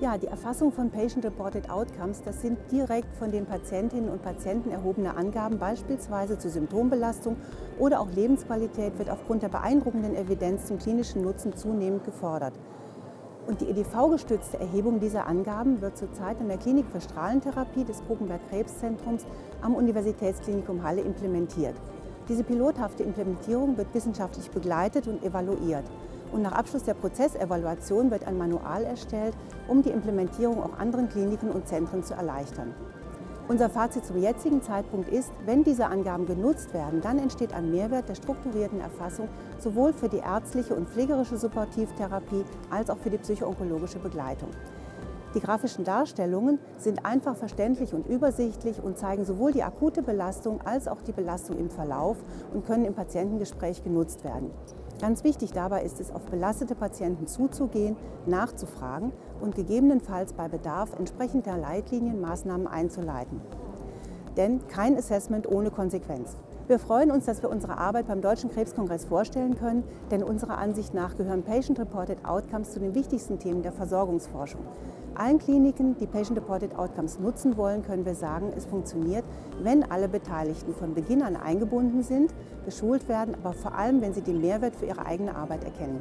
Ja, die Erfassung von Patient-Reported Outcomes, das sind direkt von den Patientinnen und Patienten erhobene Angaben, beispielsweise zur Symptombelastung oder auch Lebensqualität, wird aufgrund der beeindruckenden Evidenz zum klinischen Nutzen zunehmend gefordert. Und die EDV-gestützte Erhebung dieser Angaben wird zurzeit in der Klinik für Strahlentherapie des Bruckenberg Krebszentrums am Universitätsklinikum Halle implementiert. Diese pilothafte Implementierung wird wissenschaftlich begleitet und evaluiert. Und nach Abschluss der Prozessevaluation wird ein Manual erstellt, um die Implementierung auch anderen Kliniken und Zentren zu erleichtern. Unser Fazit zum jetzigen Zeitpunkt ist, wenn diese Angaben genutzt werden, dann entsteht ein Mehrwert der strukturierten Erfassung sowohl für die ärztliche und pflegerische Supportivtherapie als auch für die psychoonkologische Begleitung. Die grafischen Darstellungen sind einfach verständlich und übersichtlich und zeigen sowohl die akute Belastung als auch die Belastung im Verlauf und können im Patientengespräch genutzt werden. Ganz wichtig dabei ist es, auf belastete Patienten zuzugehen, nachzufragen und gegebenenfalls bei Bedarf entsprechend der Leitlinien Maßnahmen einzuleiten. Denn kein Assessment ohne Konsequenz. Wir freuen uns, dass wir unsere Arbeit beim Deutschen Krebskongress vorstellen können, denn unserer Ansicht nach gehören Patient-Reported Outcomes zu den wichtigsten Themen der Versorgungsforschung. Allen Kliniken, die Patient-Reported Outcomes nutzen wollen, können wir sagen, es funktioniert, wenn alle Beteiligten von Beginn an eingebunden sind, geschult werden, aber vor allem, wenn sie den Mehrwert für ihre eigene Arbeit erkennen.